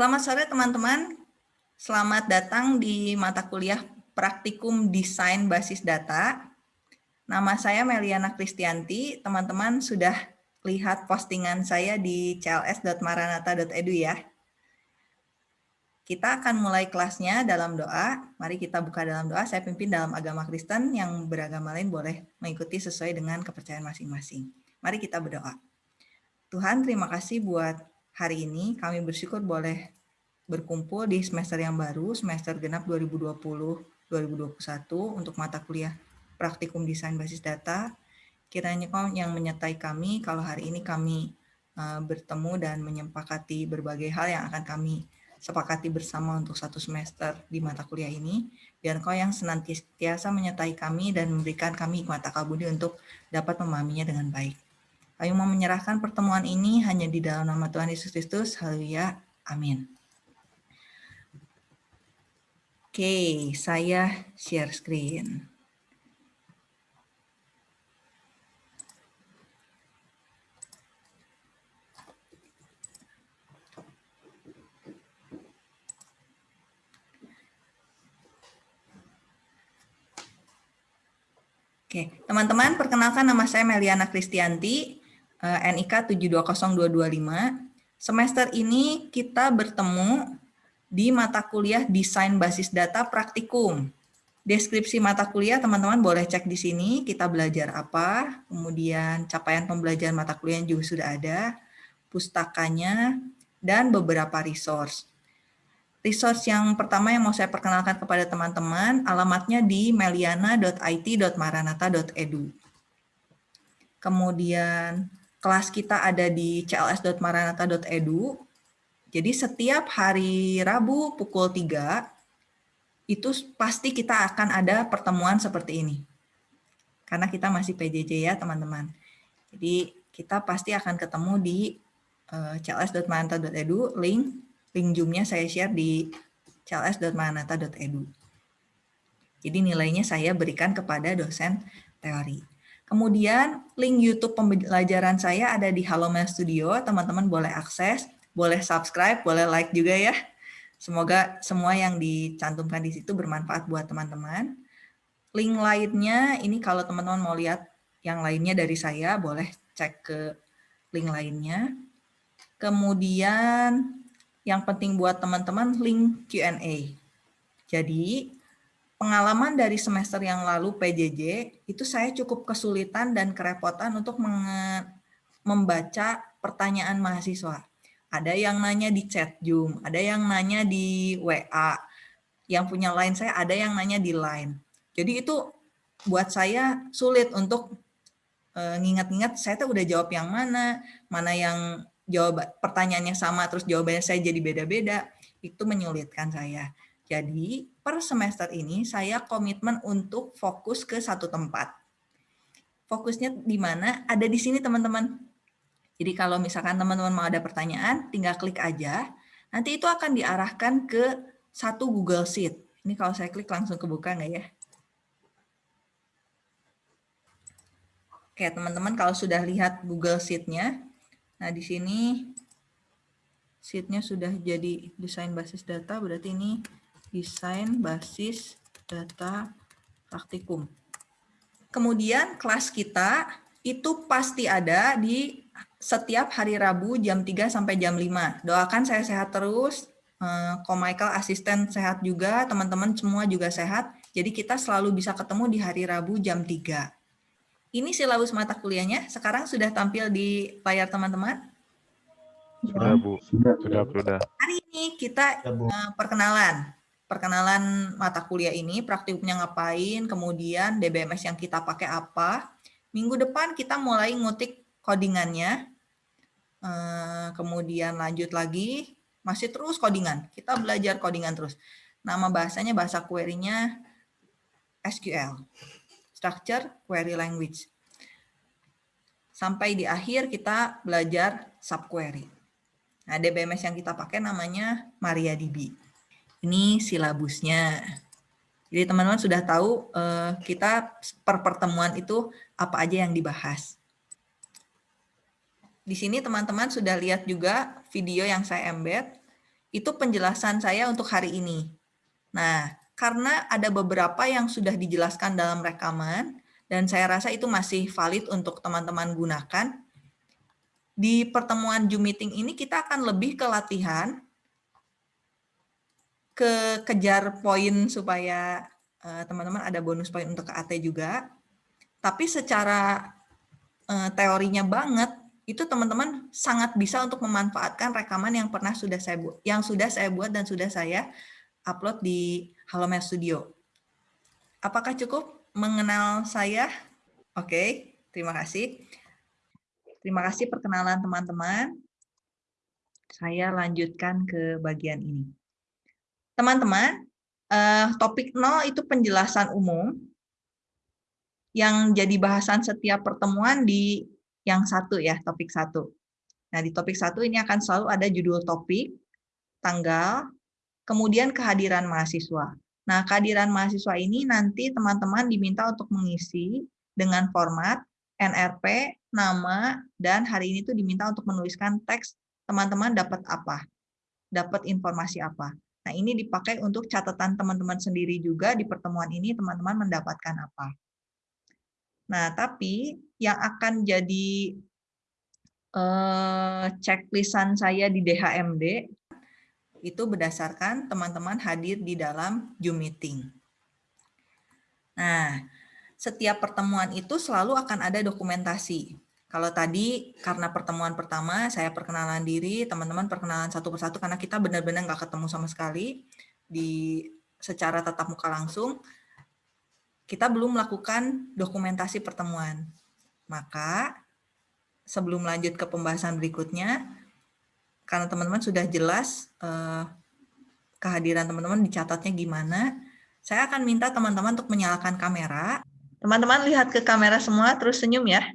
Selamat sore teman-teman. Selamat datang di mata kuliah Praktikum Desain Basis Data. Nama saya Meliana Kristianti. Teman-teman sudah lihat postingan saya di cls.maranata.edu ya. Kita akan mulai kelasnya dalam doa. Mari kita buka dalam doa. Saya pimpin dalam agama Kristen yang beragama lain boleh mengikuti sesuai dengan kepercayaan masing-masing. Mari kita berdoa. Tuhan, terima kasih buat hari ini. Kami bersyukur boleh berkumpul di semester yang baru, semester genap 2020-2021 untuk mata kuliah praktikum desain basis data. Kiranya yang menyertai kami kalau hari ini kami eh, bertemu dan menyepakati berbagai hal yang akan kami sepakati bersama untuk satu semester di mata kuliah ini. Biar kau yang senantiasa menyertai kami dan memberikan kami mata kabudi untuk dapat memahaminya dengan baik. Kami mau menyerahkan pertemuan ini hanya di dalam nama Tuhan Yesus Kristus. Haleluya. Amin. Oke, saya share screen. Oke, teman-teman, perkenalkan nama saya Meliana Kristianti, NIK 720225. Semester ini kita bertemu di mata kuliah Desain Basis Data Praktikum. Deskripsi mata kuliah teman-teman boleh cek di sini, kita belajar apa, kemudian capaian pembelajaran mata kuliah juga sudah ada, pustakanya, dan beberapa resource. Resource yang pertama yang mau saya perkenalkan kepada teman-teman, alamatnya di meliana.it.maranata.edu. Kemudian kelas kita ada di cls.maranata.edu. Jadi setiap hari Rabu pukul 3, itu pasti kita akan ada pertemuan seperti ini. Karena kita masih PJJ ya teman-teman. Jadi kita pasti akan ketemu di eh, cls.maranata.edu, link link Zoom-nya saya share di cls.manata.edu. Jadi nilainya saya berikan kepada dosen teori. Kemudian link YouTube pembelajaran saya ada di Halomel Studio. Teman-teman boleh akses, boleh subscribe, boleh like juga ya. Semoga semua yang dicantumkan di situ bermanfaat buat teman-teman. Link lainnya, ini kalau teman-teman mau lihat yang lainnya dari saya, boleh cek ke link lainnya. Kemudian yang penting buat teman-teman link Q&A. Jadi, pengalaman dari semester yang lalu PJJ, itu saya cukup kesulitan dan kerepotan untuk membaca pertanyaan mahasiswa. Ada yang nanya di chat Zoom, ada yang nanya di WA, yang punya line saya ada yang nanya di line. Jadi itu buat saya sulit untuk eh, ngingat-ngingat saya tuh udah jawab yang mana, mana yang jawab pertanyaannya sama terus jawabannya saya jadi beda-beda, itu menyulitkan saya. Jadi per semester ini saya komitmen untuk fokus ke satu tempat. Fokusnya di mana? Ada di sini teman-teman. Jadi kalau misalkan teman-teman mau ada pertanyaan, tinggal klik aja. Nanti itu akan diarahkan ke satu Google Sheet. Ini kalau saya klik langsung kebuka nggak ya? Oke, teman-teman kalau sudah lihat Google Sheet-nya, Nah, di sini sheet-nya sudah jadi desain basis data, berarti ini desain basis data praktikum. Kemudian kelas kita itu pasti ada di setiap hari Rabu jam 3 sampai jam 5. Doakan saya sehat terus, eh, Ko Michael asisten sehat juga, teman-teman semua juga sehat. Jadi kita selalu bisa ketemu di hari Rabu jam 3. Ini silabus mata kuliahnya sekarang sudah tampil di layar teman-teman? Sudah, Bu. Sudah, sudah, sudah. Hari ini kita uh, perkenalan. Perkenalan mata kuliah ini, praktikumnya ngapain, kemudian DBMS yang kita pakai apa. Minggu depan kita mulai ngutik codingannya. Uh, kemudian lanjut lagi, masih terus codingan. Kita belajar codingan terus. Nama bahasanya, bahasa query-nya SQL structure query language. Sampai di akhir kita belajar subquery. Nah, DBMS yang kita pakai namanya MariaDB. Ini silabusnya. Jadi teman-teman sudah tahu eh, kita per pertemuan itu apa aja yang dibahas. Di sini teman-teman sudah lihat juga video yang saya embed. itu penjelasan saya untuk hari ini. Nah, karena ada beberapa yang sudah dijelaskan dalam rekaman, dan saya rasa itu masih valid untuk teman-teman gunakan, di pertemuan Zoom meeting ini kita akan lebih ke latihan, ke kejar poin supaya eh, teman-teman uh, ada bonus poin untuk ke AT juga. Tapi secara uh, teorinya banget, itu teman-teman sangat bisa untuk memanfaatkan rekaman yang pernah sudah saya buat, yang sudah saya buat dan sudah saya upload di Halomed Studio. Apakah cukup mengenal saya? Oke, terima kasih. Terima kasih perkenalan teman-teman. Saya lanjutkan ke bagian ini. Teman-teman, uh, topik 0 itu penjelasan umum yang jadi bahasan setiap pertemuan di yang satu ya, topik satu. Nah, di topik satu ini akan selalu ada judul topik, tanggal, kemudian kehadiran mahasiswa. Nah, kehadiran mahasiswa ini nanti teman-teman diminta untuk mengisi dengan format NRP, nama, dan hari ini tuh diminta untuk menuliskan teks teman-teman dapat apa, dapat informasi apa. Nah, ini dipakai untuk catatan teman-teman sendiri juga di pertemuan ini teman-teman mendapatkan apa. Nah, tapi yang akan jadi eh, checklistan saya di DHMD itu berdasarkan teman-teman hadir di dalam Zoom meeting. Nah, setiap pertemuan itu selalu akan ada dokumentasi. Kalau tadi karena pertemuan pertama saya perkenalan diri, teman-teman perkenalan satu persatu karena kita benar-benar nggak ketemu sama sekali di secara tatap muka langsung, kita belum melakukan dokumentasi pertemuan. Maka sebelum lanjut ke pembahasan berikutnya, karena teman-teman sudah jelas eh, kehadiran teman-teman dicatatnya gimana, saya akan minta teman-teman untuk menyalakan kamera. Teman-teman lihat ke kamera semua, terus senyum ya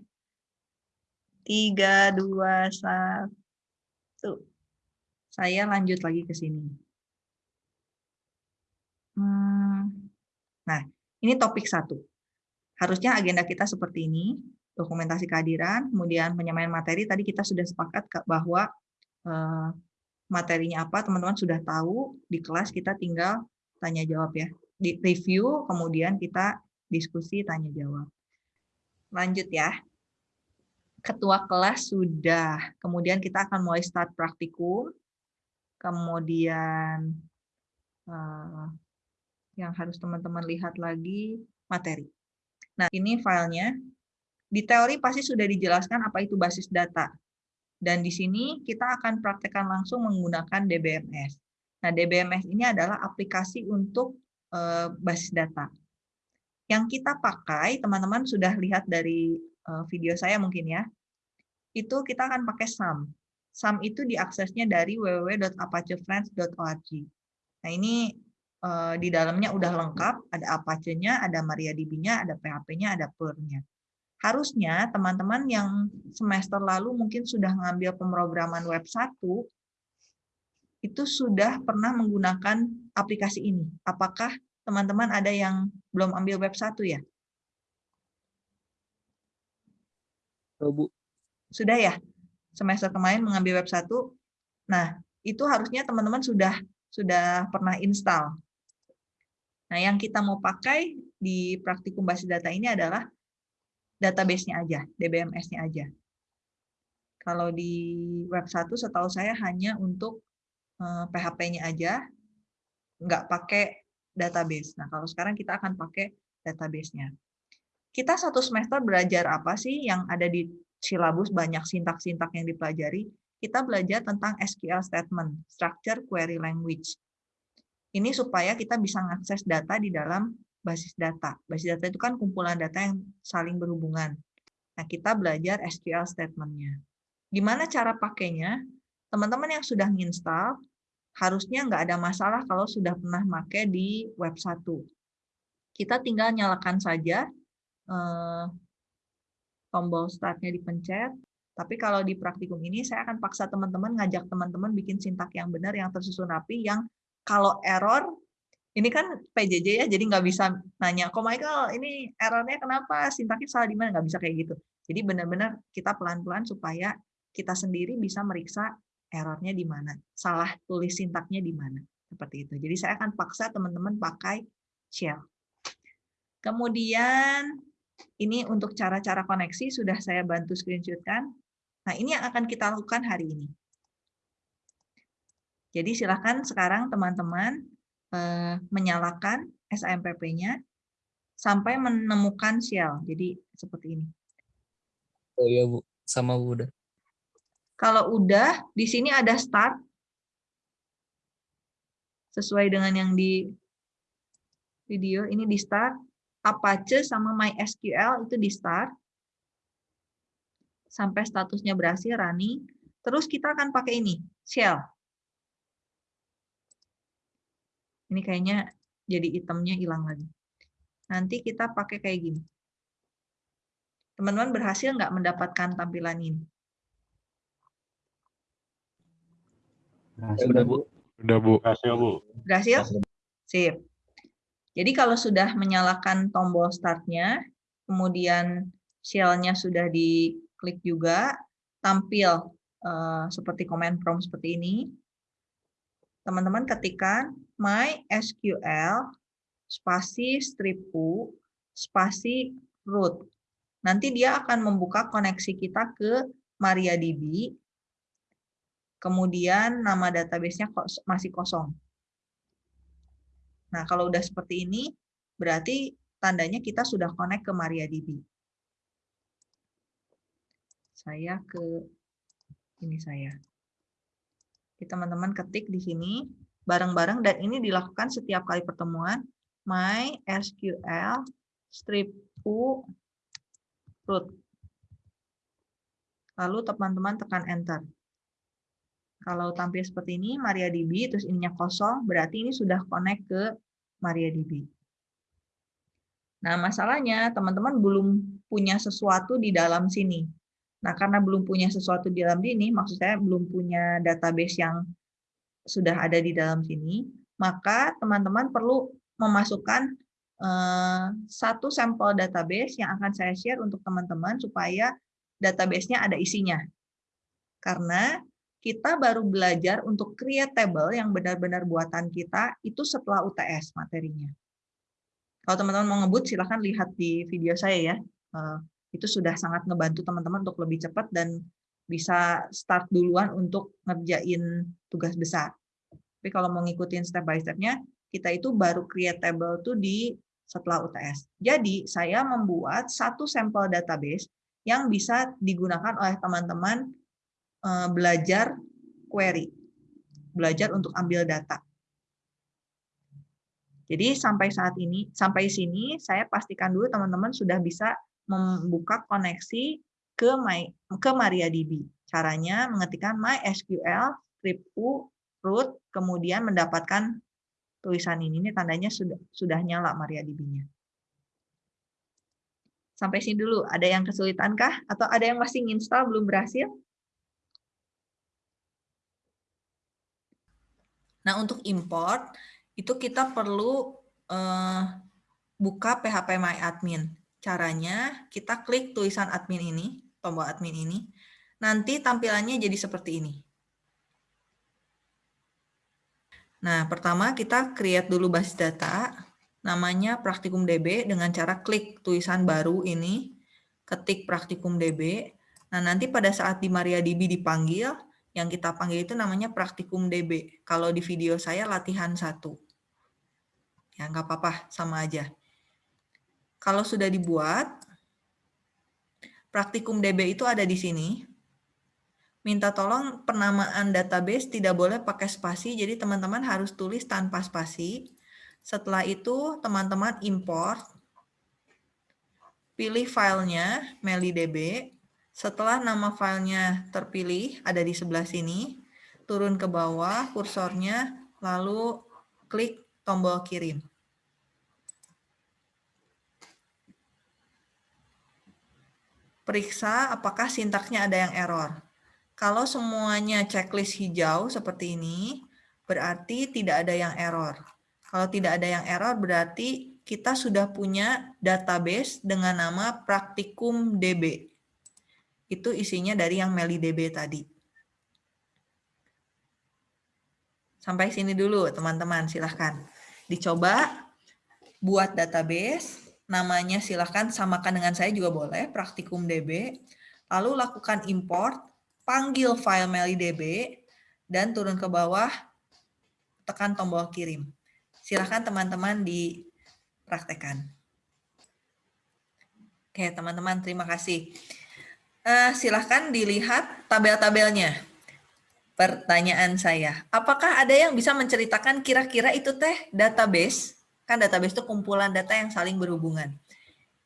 tiga, dua, satu. Saya lanjut lagi ke sini. Hmm. Nah, ini topik satu. Harusnya agenda kita seperti ini, dokumentasi kehadiran, kemudian penyamayan materi. Tadi kita sudah sepakat bahwa eh, materinya apa, teman-teman sudah tahu. Di kelas kita tinggal tanya jawab ya. Di review, kemudian kita diskusi, tanya jawab. Lanjut ya ketua kelas sudah. Kemudian kita akan mulai start praktikum. Kemudian uh, yang harus teman-teman lihat lagi materi. Nah, ini filenya. Di teori pasti sudah dijelaskan apa itu basis data. Dan di sini kita akan praktekkan langsung menggunakan DBMS. Nah, DBMS ini adalah aplikasi untuk uh, basis data. Yang kita pakai, teman-teman sudah lihat dari video saya mungkin ya, itu kita akan pakai SAM. SAM itu diaksesnya dari www.apachefriends.org. Nah ini eh, di dalamnya udah lengkap, ada Apache-nya, ada MariaDB-nya, ada PHP-nya, ada Perl-nya. Harusnya teman-teman yang semester lalu mungkin sudah ngambil pemrograman web 1, itu sudah pernah menggunakan aplikasi ini. Apakah teman-teman ada yang belum ambil web 1 ya? Oh, Bu. Sudah ya? Semester kemarin mengambil web 1. Nah, itu harusnya teman-teman sudah sudah pernah install. Nah, yang kita mau pakai di praktikum basis data ini adalah database-nya aja, DBMS-nya aja. Kalau di web 1 setahu saya hanya untuk eh, PHP-nya aja, nggak pakai database. Nah, kalau sekarang kita akan pakai database-nya kita satu semester belajar apa sih yang ada di silabus banyak sintak-sintak yang dipelajari. Kita belajar tentang SQL statement, structure query language. Ini supaya kita bisa mengakses data di dalam basis data. Basis data itu kan kumpulan data yang saling berhubungan. Nah, kita belajar SQL statement-nya. Gimana cara pakainya? Teman-teman yang sudah nginstal, harusnya nggak ada masalah kalau sudah pernah pakai di web 1. Kita tinggal nyalakan saja eh, tombol startnya dipencet. Tapi kalau di praktikum ini saya akan paksa teman-teman ngajak teman-teman bikin sintak yang benar, yang tersusun rapi, yang kalau error ini kan PJJ ya, jadi nggak bisa nanya, kok Michael ini errornya kenapa, sintaknya salah di mana, nggak bisa kayak gitu. Jadi benar-benar kita pelan-pelan supaya kita sendiri bisa meriksa errornya di mana, salah tulis sintaknya di mana. Seperti itu. Jadi saya akan paksa teman-teman pakai shell. Kemudian ini untuk cara-cara koneksi sudah saya bantu screenshotkan. Nah ini yang akan kita lakukan hari ini. Jadi silakan sekarang teman-teman eh, menyalakan SAMPP-nya sampai menemukan shell. Jadi seperti ini. Oh iya Bu, sama Bu udah. Kalau udah, di sini ada start. Sesuai dengan yang di video, ini di start. Apache sama MySQL itu di start. Sampai statusnya berhasil, running. Terus kita akan pakai ini, shell. Ini kayaknya jadi itemnya hilang lagi. Nanti kita pakai kayak gini. Teman-teman berhasil nggak mendapatkan tampilan ini? Berhasil, udah Bu. Udah Bu. Berhasil, Bu. Berhasil? Sip. Jadi kalau sudah menyalakan tombol startnya, kemudian shell-nya sudah diklik juga, tampil uh, seperti command prompt seperti ini. Teman-teman ketikkan MySQL spasi strip u spasi root. Nanti dia akan membuka koneksi kita ke MariaDB. Kemudian nama database-nya masih kosong. Nah, kalau udah seperti ini, berarti tandanya kita sudah connect ke MariaDB. Saya ke ini saya. Teman-teman ketik di sini bareng-bareng dan ini dilakukan setiap kali pertemuan MySQL strip u root. Lalu teman-teman tekan enter. Kalau tampil seperti ini, MariaDB, terus ininya kosong, berarti ini sudah connect ke MariaDB. Nah, masalahnya teman-teman belum punya sesuatu di dalam sini. Nah, karena belum punya sesuatu di dalam sini, maksud saya belum punya database yang sudah ada di dalam sini, maka teman-teman perlu memasukkan Eh, satu sampel database yang akan saya share untuk teman-teman supaya database-nya ada isinya. Karena kita baru belajar untuk create table yang benar-benar buatan kita itu setelah UTS materinya. Kalau teman-teman mau ngebut, silahkan lihat di video saya ya. Eh, itu sudah sangat ngebantu teman-teman untuk lebih cepat dan bisa start duluan untuk ngerjain tugas besar. Tapi kalau mau ngikutin step by step-nya, kita itu baru create table tuh di setelah UTS. Jadi, saya membuat satu sampel database yang bisa digunakan oleh teman-teman belajar query, belajar untuk ambil data. Jadi sampai saat ini, sampai sini saya pastikan dulu teman-teman sudah bisa membuka koneksi ke my, ke MariaDB. Caranya mengetikkan MySQL script u root kemudian mendapatkan tulisan ini, ini tandanya sudah sudah nyala MariaDB-nya. Sampai sini dulu, ada yang kesulitan kah? Atau ada yang masih install belum berhasil? Nah, untuk import, itu kita perlu uh, buka PHP My Admin. Caranya, kita klik tulisan admin ini, tombol admin ini, nanti tampilannya jadi seperti ini. Nah, pertama kita create dulu basis data, namanya Praktikum DB dengan cara klik tulisan baru ini, ketik Praktikum DB. Nah, nanti pada saat di MariaDB dipanggil, yang kita panggil itu namanya Praktikum DB. Kalau di video saya latihan satu. Ya, nggak apa-apa, sama aja. Kalau sudah dibuat, Praktikum DB itu ada di sini minta tolong penamaan database tidak boleh pakai spasi, jadi teman-teman harus tulis tanpa spasi. Setelah itu teman-teman import, pilih filenya melidb. Setelah nama filenya terpilih, ada di sebelah sini, turun ke bawah kursornya, lalu klik tombol kirim. Periksa apakah sintaknya ada yang error. Kalau semuanya checklist hijau seperti ini, berarti tidak ada yang error. Kalau tidak ada yang error, berarti kita sudah punya database dengan nama Praktikum DB. Itu isinya dari yang MeliDB tadi. Sampai sini dulu teman-teman, silahkan. Dicoba buat database, namanya silahkan samakan dengan saya juga boleh, praktikum DB. Lalu lakukan import, panggil file MeliDB, dan turun ke bawah, tekan tombol kirim. Silahkan teman-teman dipraktekkan. Oke, teman-teman, terima kasih. Uh, silahkan dilihat tabel-tabelnya pertanyaan saya. Apakah ada yang bisa menceritakan kira-kira itu teh database? Kan database itu kumpulan data yang saling berhubungan.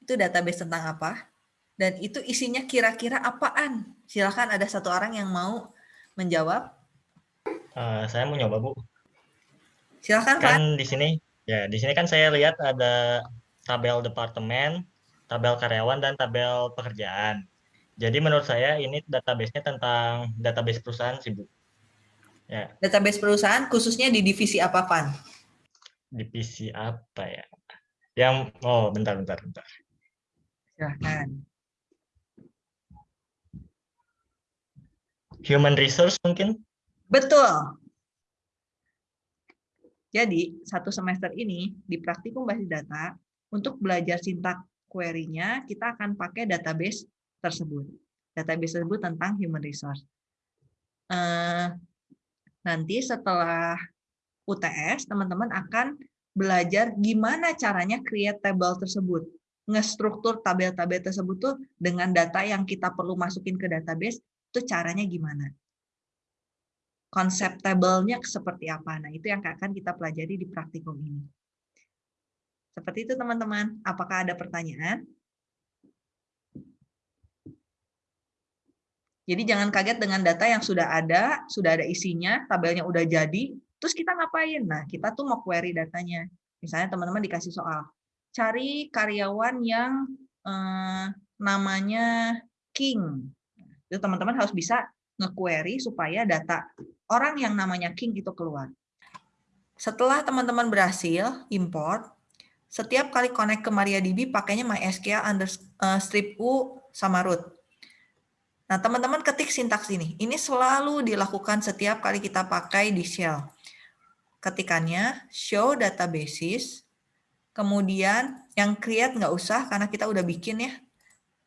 Itu database tentang apa? Dan itu isinya kira-kira apaan? Silahkan ada satu orang yang mau menjawab. Uh, saya mau nyoba, Bu. Silahkan, kan Pak. di sini, ya di sini kan saya lihat ada tabel departemen, tabel karyawan, dan tabel pekerjaan. Jadi menurut saya ini database-nya tentang database perusahaan sih, Bu. Ya. Database perusahaan khususnya di divisi apa, Pan? Divisi apa ya? Yang oh bentar bentar bentar. Silahkan. Human resource mungkin? Betul. Jadi, satu semester ini di praktikum basis data, untuk belajar sintak query-nya, kita akan pakai database tersebut. Database tersebut tentang human resource. Uh, nanti setelah UTS, teman-teman akan belajar gimana caranya create table tersebut. Ngestruktur tabel-tabel tersebut tuh dengan data yang kita perlu masukin ke database, itu caranya gimana. Konsep tabelnya seperti apa. Nah, itu yang akan kita pelajari di praktikum ini. Seperti itu, teman-teman. Apakah ada pertanyaan? Jadi jangan kaget dengan data yang sudah ada, sudah ada isinya, tabelnya udah jadi, terus kita ngapain? Nah, kita tuh mau query datanya. Misalnya teman-teman dikasih soal, cari karyawan yang eh, namanya King. Itu teman-teman harus bisa nge-query supaya data orang yang namanya King itu keluar. Setelah teman-teman berhasil import, setiap kali connect ke MariaDB pakainya MySQL under, uh, strip U sama root. Nah, teman-teman ketik sintaks ini. Ini selalu dilakukan setiap kali kita pakai di shell. Ketikannya show databases, kemudian yang create nggak usah karena kita udah bikin ya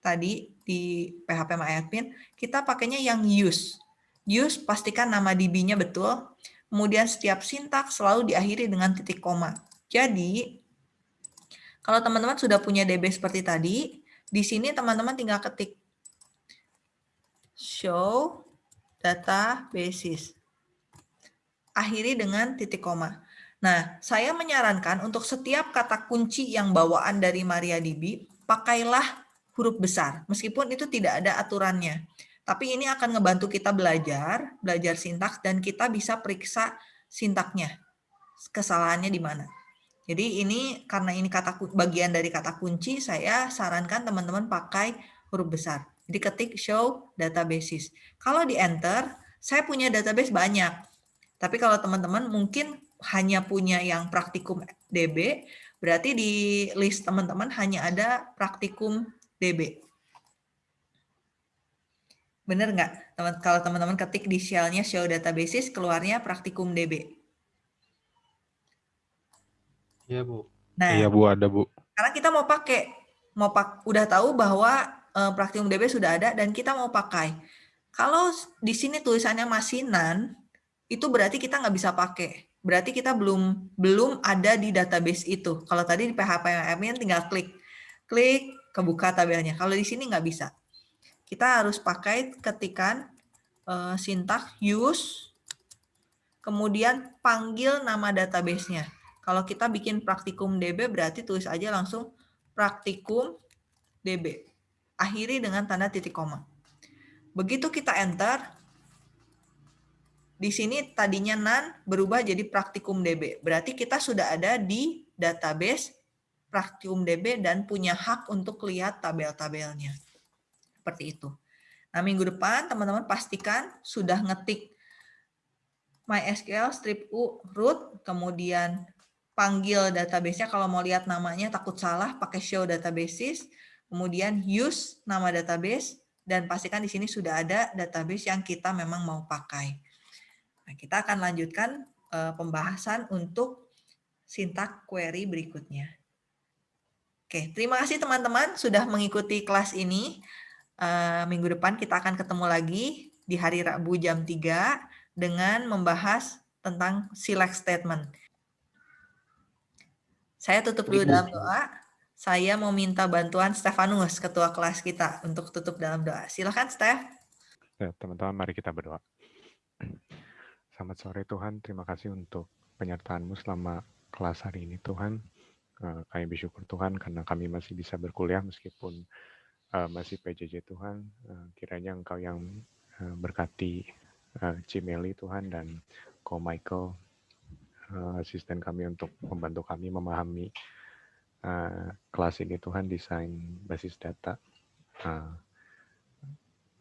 tadi di PHP MyAdmin, kita pakainya yang use. Use pastikan nama DB-nya betul, kemudian setiap sintaks selalu diakhiri dengan titik koma. Jadi, kalau teman-teman sudah punya DB seperti tadi, di sini teman-teman tinggal ketik show data basis. Akhiri dengan titik koma. Nah, saya menyarankan untuk setiap kata kunci yang bawaan dari MariaDB, pakailah huruf besar, meskipun itu tidak ada aturannya. Tapi ini akan ngebantu kita belajar, belajar sintaks, dan kita bisa periksa sintaknya, kesalahannya di mana. Jadi ini karena ini kata bagian dari kata kunci, saya sarankan teman-teman pakai huruf besar. Jadi ketik show databases. Kalau di enter, saya punya database banyak. Tapi kalau teman-teman mungkin hanya punya yang praktikum DB, berarti di list teman-teman hanya ada praktikum DB. Benar nggak? Teman kalau teman-teman ketik di shell-nya show databases, keluarnya praktikum DB. Iya, Bu. Nah, iya, Bu, ada, Bu. Karena kita mau pakai, mau pak udah tahu bahwa uh, Praktikum DB sudah ada dan kita mau pakai. Kalau di sini tulisannya masih nan, itu berarti kita nggak bisa pakai. Berarti kita belum belum ada di database itu. Kalau tadi di PHP admin tinggal klik, klik kebuka tabelnya. Kalau di sini nggak bisa. Kita harus pakai ketikan uh, sintak use, kemudian panggil nama databasenya. Kalau kita bikin praktikum DB berarti tulis aja langsung praktikum DB akhiri dengan tanda titik koma. Begitu kita enter, di sini tadinya nan berubah jadi praktikum DB. Berarti kita sudah ada di database praktikum DB dan punya hak untuk lihat tabel-tabelnya. Seperti itu. Nah, minggu depan teman-teman pastikan sudah ngetik MySQL strip U root, kemudian panggil database-nya kalau mau lihat namanya takut salah pakai show databases, kemudian use nama database, dan pastikan di sini sudah ada database yang kita memang mau pakai. Nah, kita akan lanjutkan uh, pembahasan untuk sintak query berikutnya. Oke, terima kasih teman-teman sudah mengikuti kelas ini. Uh, minggu depan kita akan ketemu lagi di hari Rabu jam 3 dengan membahas tentang select statement. Saya tutup dulu dalam doa. Saya mau minta bantuan Stefanus, ketua kelas kita, untuk tutup dalam doa. Silakan, Steph. Ya, teman-teman, mari kita berdoa. Selamat sore Tuhan, terima kasih untuk penyertaanmu selama kelas hari ini Tuhan. Eh, kami bersyukur Tuhan karena kami masih bisa berkuliah meskipun uh, masih PJJ Tuhan. Uh, kiranya Engkau yang berkati Cimeli Tuhan dan Ko Michael, asisten kami untuk membantu kami memahami uh, kelas ini Tuhan desain basis data. Uh,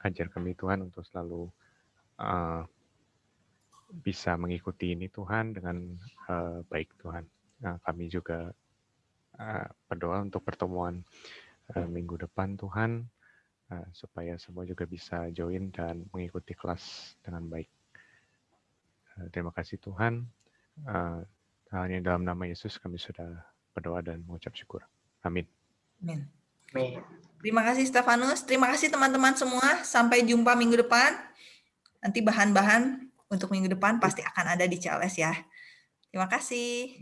ajar kami Tuhan untuk selalu uh, bisa mengikuti ini Tuhan dengan uh, baik Tuhan. Nah, kami juga uh, berdoa untuk pertemuan uh, minggu depan Tuhan uh, supaya semua juga bisa join dan mengikuti kelas dengan baik. Uh, terima kasih Tuhan. Uh, hanya dalam nama Yesus kami sudah berdoa dan mengucap syukur. Amin. Amin. Terima kasih Stefanus. Terima kasih teman-teman semua. Sampai jumpa minggu depan. Nanti bahan-bahan untuk minggu depan pasti akan ada di CLS ya. Terima kasih.